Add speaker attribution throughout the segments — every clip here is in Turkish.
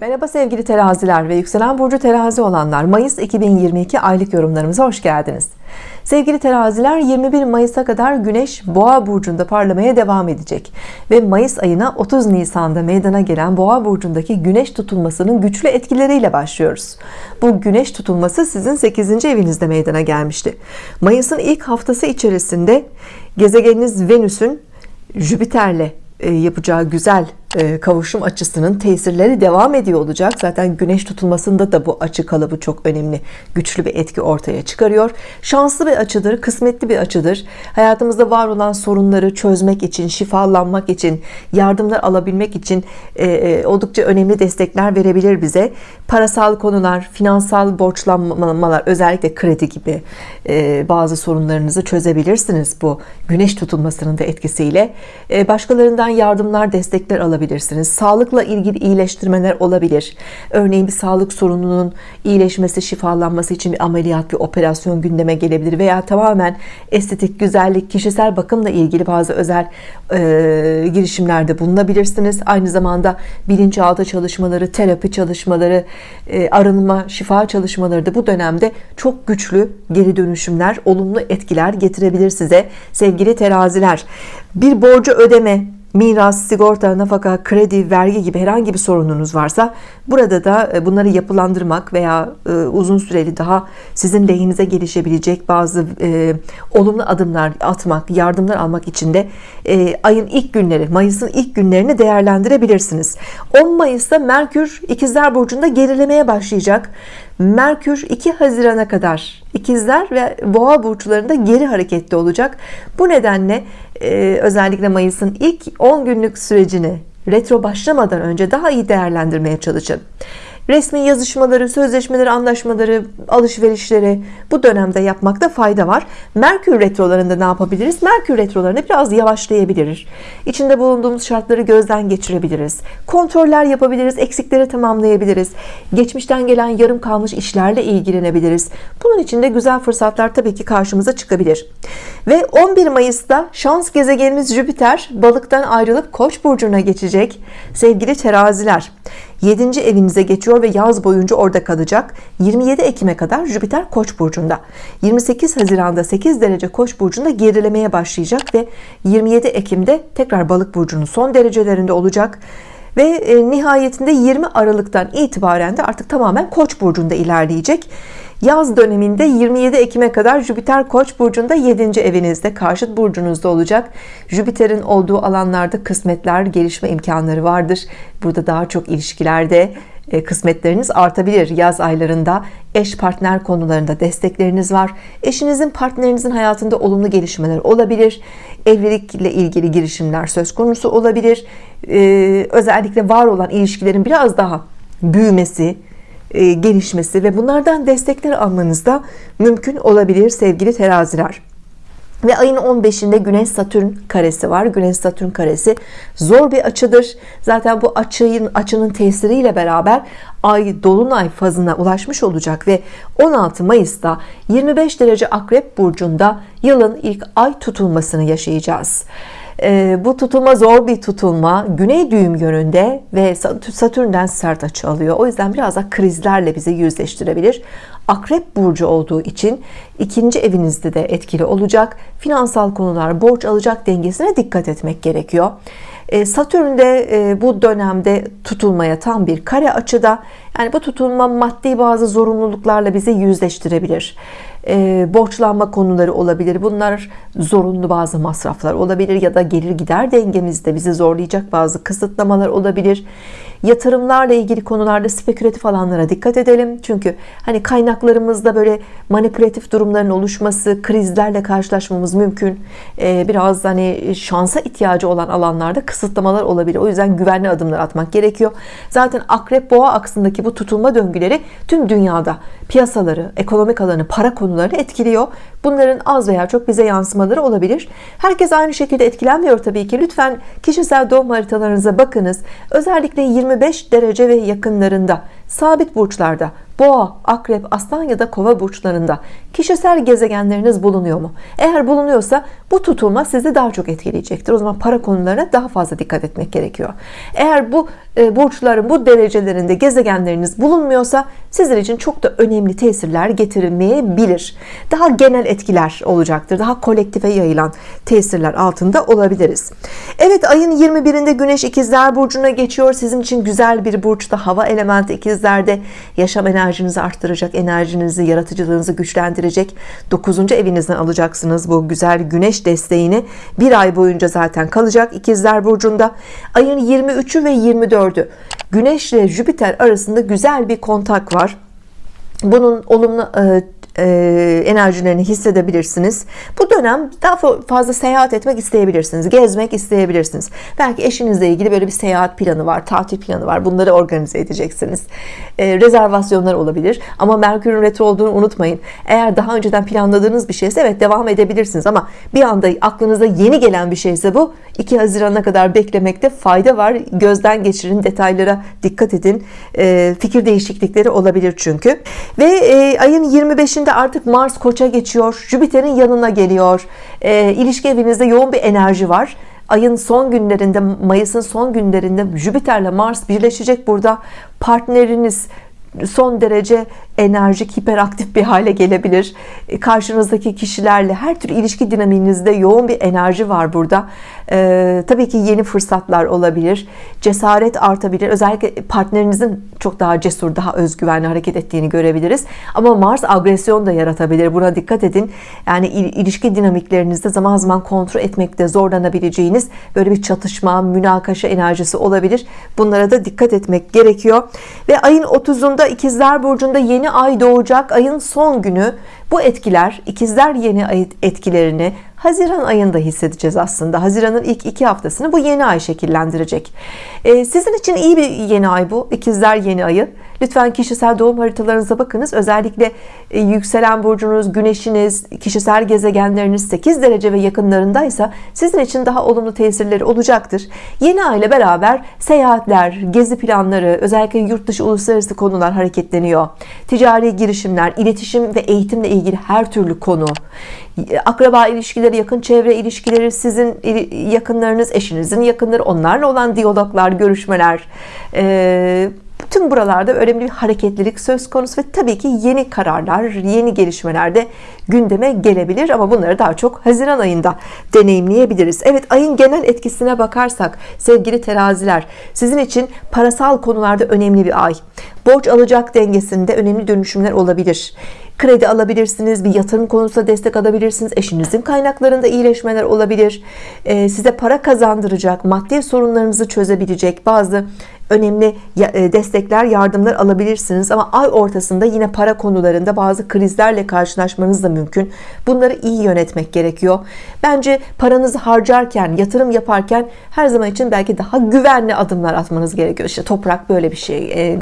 Speaker 1: Merhaba sevgili teraziler ve yükselen burcu terazi olanlar. Mayıs 2022 aylık yorumlarımıza hoş geldiniz. Sevgili teraziler 21 Mayıs'a kadar Güneş Boğa burcunda parlamaya devam edecek ve Mayıs ayına 30 Nisan'da meydana gelen Boğa burcundaki Güneş tutulmasının güçlü etkileriyle başlıyoruz. Bu Güneş tutulması sizin 8. evinizde meydana gelmişti. Mayıs'ın ilk haftası içerisinde gezegeniniz Venüs'ün Jüpiter'le e, yapacağı güzel kavuşum açısının tesirleri devam ediyor olacak. Zaten güneş tutulmasında da bu açı kalıbı çok önemli güçlü bir etki ortaya çıkarıyor. Şanslı bir açıdır kısmetli bir açıdır. Hayatımızda var olan sorunları çözmek için şifalanmak için yardımlar alabilmek için e, oldukça önemli destekler verebilir bize. Parasal konular finansal borçlanmalar özellikle kredi gibi bazı sorunlarınızı çözebilirsiniz bu güneş tutulmasının da etkisiyle. Başkalarından yardımlar destekler alabilirsiniz sağlıkla ilgili iyileştirmeler olabilir. Örneğin bir sağlık sorununun iyileşmesi şifalanması için bir ameliyat bir operasyon gündeme gelebilir veya tamamen estetik güzellik kişisel bakımla ilgili bazı özel e, girişimlerde bulunabilirsiniz. Aynı zamanda bilinçaltı çalışmaları terapi çalışmaları e, arınma şifa çalışmaları da bu dönemde çok güçlü geri dönüşümler olumlu etkiler getirebilir size sevgili teraziler. Bir borcu ödeme miras, sigorta, nafaka, kredi, vergi gibi herhangi bir sorununuz varsa burada da e, bunları yapılandırmak veya e, uzun süreli daha sizin lehinize gelişebilecek bazı e, olumlu adımlar atmak, yardımlar almak için de ayın ilk günleri, Mayıs'ın ilk günlerini değerlendirebilirsiniz. 10 Mayıs'ta Merkür İkizler Burcu'nda gerilemeye başlayacak. Merkür 2 Haziran'a kadar ikizler ve boğa burçlarında geri hareketli olacak bu nedenle e, özellikle Mayıs'ın ilk 10 günlük sürecini retro başlamadan önce daha iyi değerlendirmeye çalışın resmi yazışmaları, sözleşmeleri, anlaşmaları, alışverişleri bu dönemde yapmakta fayda var. Merkür retrolarında ne yapabiliriz? Merkür retrolarında biraz yavaşlayabilir. İçinde bulunduğumuz şartları gözden geçirebiliriz. Kontroller yapabiliriz, eksikleri tamamlayabiliriz. Geçmişten gelen yarım kalmış işlerle ilgilenebiliriz. Bunun için de güzel fırsatlar tabii ki karşımıza çıkabilir. Ve 11 Mayıs'ta şans gezegenimiz Jüpiter balıktan ayrılıp Koç burcuna geçecek. Sevgili teraziler, 7. evinize geçiyor ve yaz boyunca orada kalacak. 27 Ekim'e kadar Jüpiter Koç burcunda. 28 Haziran'da 8 derece Koç burcunda gerilemeye başlayacak ve 27 Ekim'de tekrar balık burcunun son derecelerinde olacak. Ve e, nihayetinde 20 Aralık'tan itibaren de artık tamamen Koç burcunda ilerleyecek Yaz döneminde 27 Ekim'e kadar Jüpiter Koç burcunda 7. evinizde karşıt burcunuzda olacak. Jüpiter'in olduğu alanlarda kısmetler, gelişme imkanları vardır. Burada daha çok ilişkilerde e, kısmetleriniz artabilir yaz aylarında eş partner konularında destekleriniz var eşinizin partnerinizin hayatında olumlu gelişmeler olabilir evlilikle ilgili girişimler söz konusu olabilir ee, özellikle var olan ilişkilerin biraz daha büyümesi gelişmesi ve bunlardan destekler almanız da mümkün olabilir sevgili teraziler ve ayın 15'inde Güneş Satürn karesi var. Güneş Satürn karesi zor bir açıdır. Zaten bu açının açının tesiriyle beraber ay dolunay fazına ulaşmış olacak ve 16 Mayıs'ta 25 derece Akrep burcunda yılın ilk ay tutulmasını yaşayacağız. Ee, bu tutulma zor bir tutulma. Güney düğüm yönünde ve Satürn'den sert açı alıyor. O yüzden biraz da krizlerle bizi yüzleştirebilir. Akrep burcu olduğu için ikinci evinizde de etkili olacak. Finansal konular borç alacak dengesine dikkat etmek gerekiyor. E, Satürn'de e, bu dönemde tutulmaya tam bir kare açıda. Yani bu tutulma maddi bazı zorunluluklarla bizi yüzleştirebilir e, borçlanma konuları olabilir. Bunlar zorunlu bazı masraflar olabilir ya da gelir gider dengemizde bizi zorlayacak bazı kısıtlamalar olabilir yatırımlarla ilgili konularda spekülatif alanlara dikkat edelim. Çünkü hani kaynaklarımızda böyle manipülatif durumların oluşması krizlerle karşılaşmamız mümkün. Ee, biraz hani şansa ihtiyacı olan alanlarda kısıtlamalar olabilir. O yüzden güvenli adımlar atmak gerekiyor. Zaten akrep boğa aksındaki bu tutulma döngüleri tüm dünyada piyasaları ekonomik alanı para konularını etkiliyor. Bunların az veya çok bize yansımaları olabilir. Herkes aynı şekilde etkilenmiyor tabii ki. Lütfen kişisel doğum haritalarınıza bakınız. Özellikle 25 derece ve yakınlarında sabit burçlarda boğa akrep aslan ya da kova burçlarında kişisel gezegenleriniz bulunuyor mu eğer bulunuyorsa bu tutulma sizi daha çok etkileyecektir o zaman para konularına daha fazla dikkat etmek gerekiyor eğer bu e, burçların bu derecelerinde gezegenleriniz bulunmuyorsa sizin için çok da önemli tesirler getirmeyebilir. Daha genel etkiler olacaktır. Daha kolektife yayılan tesirler altında olabiliriz. Evet ayın 21'inde Güneş ikizler burcuna geçiyor. Sizin için güzel bir burçta hava elementi ikizlerde yaşam enerjinizi arttıracak, enerjinizi, yaratıcılığınızı güçlendirecek. 9. evinizden alacaksınız bu güzel güneş desteğini. Bir ay boyunca zaten kalacak ikizler burcunda. Ayın 23'ü ve 24'ü Güneş ile Jüpiter arasında güzel bir kontak var. Bunun olumlu e, enerjilerini hissedebilirsiniz. Bu dönem daha fazla seyahat etmek isteyebilirsiniz. Gezmek isteyebilirsiniz. Belki eşinizle ilgili böyle bir seyahat planı var, tatil planı var. Bunları organize edeceksiniz. E, rezervasyonlar olabilir. Ama Merkür'ün retro olduğunu unutmayın. Eğer daha önceden planladığınız bir şeyse evet devam edebilirsiniz. Ama bir anda aklınıza yeni gelen bir şeyse bu 2 Haziran'a kadar beklemekte fayda var. Gözden geçirin, detaylara dikkat edin. E, fikir değişiklikleri olabilir çünkü. Ve ayın 25 içinde artık Mars koça geçiyor Jüpiter'in yanına geliyor. E, ilişki evinizde yoğun bir enerji var. Ayın son günlerinde Mayıs'ın son günlerinde Jüpiter'le Mars birleşecek burada. Partneriniz son derece enerjik, hiperaktif bir hale gelebilir. E, karşınızdaki kişilerle her tür ilişki dinamiğinizde yoğun bir enerji var burada. Ee, tabii ki yeni fırsatlar olabilir. Cesaret artabilir. Özellikle partnerinizin çok daha cesur, daha özgüvenli hareket ettiğini görebiliriz. Ama Mars agresyon da yaratabilir. Buna dikkat edin. Yani ilişki dinamiklerinizde zaman zaman kontrol etmekte zorlanabileceğiniz böyle bir çatışma, münakaşa enerjisi olabilir. Bunlara da dikkat etmek gerekiyor. Ve ayın 30'unda İkizler Burcu'nda yeni ay doğacak. Ayın son günü. Bu etkiler ikizler yeni ay etkilerini Haziran ayında hissedeceğiz aslında. Haziran'ın ilk iki haftasını bu yeni ay şekillendirecek. Ee, sizin için iyi bir yeni ay bu ikizler yeni ayı lütfen kişisel doğum haritalarınıza bakınız. Özellikle e, yükselen burcunuz güneşiniz kişisel gezegenleriniz 8 derece ve yakınlarındaysa sizin için daha olumlu tesirleri olacaktır. Yeni ay ile beraber seyahatler gezi planları özellikle yurt dışı uluslararası konular hareketleniyor. Ticari girişimler iletişim ve eğitimle ilgili her türlü konu. Akraba ilişkileri yakın çevre ilişkileri sizin yakınlarınız eşinizin yakınları onlarla olan diyaloglar görüşmeler Tüm buralarda önemli bir hareketlilik söz konusu ve tabii ki yeni kararlar, yeni gelişmeler de gündeme gelebilir ama bunları daha çok Haziran ayında deneyimleyebiliriz. Evet ayın genel etkisine bakarsak sevgili teraziler sizin için parasal konularda önemli bir ay. Borç alacak dengesinde önemli dönüşümler olabilir. Kredi alabilirsiniz bir yatırım konusunda destek alabilirsiniz eşinizin kaynaklarında iyileşmeler olabilir. Ee, size para kazandıracak maddi sorunlarınızı çözebilecek bazı önemli e, destekler yardımlar alabilirsiniz. Ama ay ortasında yine para konularında bazı krizlerle karşılaşmanız da mümkün. Bunları iyi yönetmek gerekiyor. Bence paranızı harcarken yatırım yaparken her zaman için belki daha güvenli adımlar atmanız gerekiyor. İşte toprak böyle bir şey e,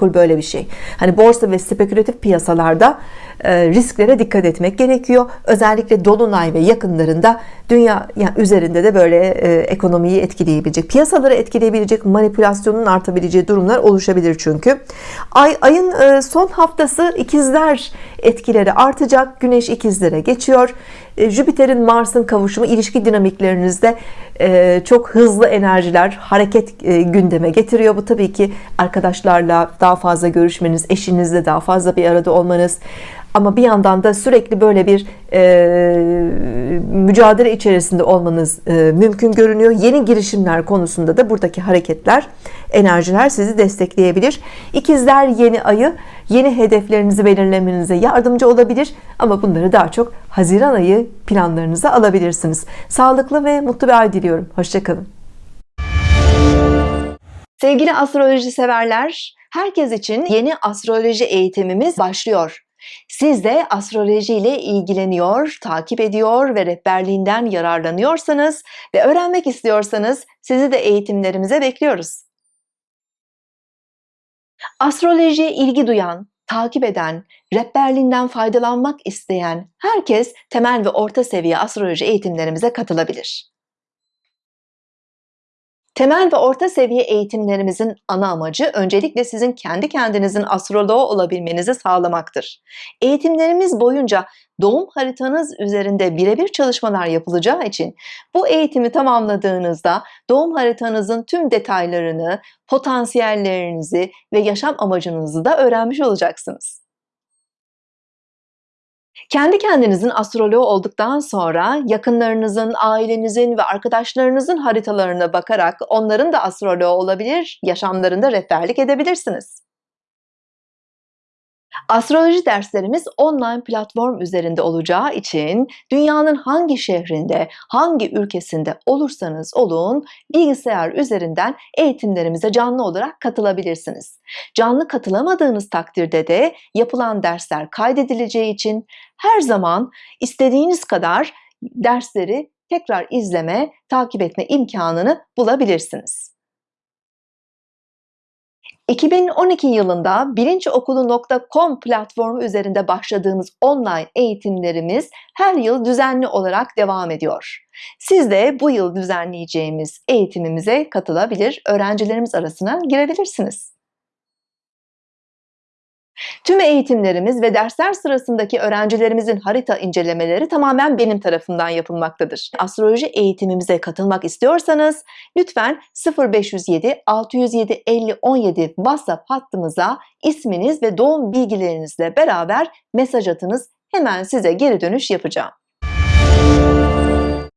Speaker 1: gayrimenkul böyle bir şey. Hani borsa ve spekülatif piyasalarda e, risklere dikkat etmek gerekiyor. Özellikle dolunay ve yakınlarında dünya yani üzerinde de böyle ekonomiyi etkileyebilecek piyasaları etkileyebilecek manipülasyonun artabileceği durumlar oluşabilir çünkü. Ay ayın e, son haftası ikizler etkileri artacak. Güneş ikizlere geçiyor. E, Jüpiter'in Mars'ın kavuşumu ilişki dinamiklerinizde e, çok hızlı enerjiler hareket gündeme getiriyor. Bu tabii ki arkadaşlarla daha fazla görüşmeniz eşinizle daha fazla bir arada olmanız. Ama bir yandan da sürekli böyle bir e, mücadele içerisinde olmanız e, mümkün görünüyor. Yeni girişimler konusunda da buradaki hareketler enerjiler sizi destekleyebilir. İkizler yeni ayı yeni hedeflerinizi belirlemenize yardımcı olabilir. Ama bunları daha çok Haziran ayı planlarınıza alabilirsiniz. Sağlıklı ve mutlu bir ay diliyorum. Hoşçakalın sevgili astroloji severler herkes için yeni astroloji eğitimimiz başlıyor siz de astroloji ile ilgileniyor, takip ediyor ve rehberliğinden yararlanıyorsanız ve öğrenmek istiyorsanız sizi de eğitimlerimize bekliyoruz. Astrolojiye ilgi duyan, takip eden, rehberliğinden faydalanmak isteyen herkes temel ve orta seviye astroloji eğitimlerimize katılabilir. Temel ve orta seviye eğitimlerimizin ana amacı öncelikle sizin kendi kendinizin astroloğu olabilmenizi sağlamaktır. Eğitimlerimiz boyunca doğum haritanız üzerinde birebir çalışmalar yapılacağı için bu eğitimi tamamladığınızda doğum haritanızın tüm detaylarını, potansiyellerinizi ve yaşam amacınızı da öğrenmiş olacaksınız. Kendi kendinizin astroloğu olduktan sonra yakınlarınızın, ailenizin ve arkadaşlarınızın haritalarına bakarak onların da astroloğu olabilir, yaşamlarında rehberlik edebilirsiniz. Astroloji derslerimiz online platform üzerinde olacağı için dünyanın hangi şehrinde, hangi ülkesinde olursanız olun bilgisayar üzerinden eğitimlerimize canlı olarak katılabilirsiniz. Canlı katılamadığınız takdirde de yapılan dersler kaydedileceği için her zaman istediğiniz kadar dersleri tekrar izleme, takip etme imkanını bulabilirsiniz. 2012 yılında bilinçokulu.com platformu üzerinde başladığımız online eğitimlerimiz her yıl düzenli olarak devam ediyor. Siz de bu yıl düzenleyeceğimiz eğitimimize katılabilir, öğrencilerimiz arasına girebilirsiniz. Tüm eğitimlerimiz ve dersler sırasındaki öğrencilerimizin harita incelemeleri tamamen benim tarafından yapılmaktadır. Astroloji eğitimimize katılmak istiyorsanız lütfen 0507 607 50 17 WhatsApp hattımıza isminiz ve doğum bilgilerinizle beraber mesaj atınız. Hemen size geri dönüş yapacağım.